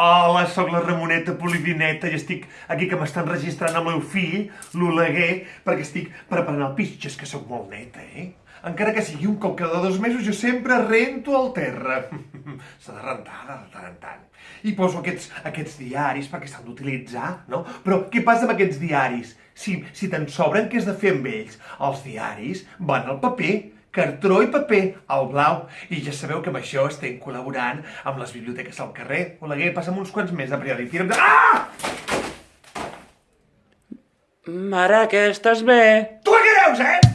Hola, sóc la Ramoneta Polivineta i estic aquí que m'estan registrant el meu fill, l'Oleguer, perquè estic preparant el pis. És que sóc molt neta, eh? Encara que sigui un cop cada dos mesos, jo sempre rento al terra. S'ha de rentar de tant en tant. I poso aquests, aquests diaris perquè s'han d'utilitzar, no? Però què passa amb aquests diaris? Si, si te'n sobren, què has de fer amb ells? Els diaris van al paper, cartró i paper, al blau. I ja sabeu que amb això estem col·laborant amb les biblioteques al carrer. Oleguer, passa'm uns quants més de periòdic. De... Ah! Mare, que estàs bé? Tu què creus, eh?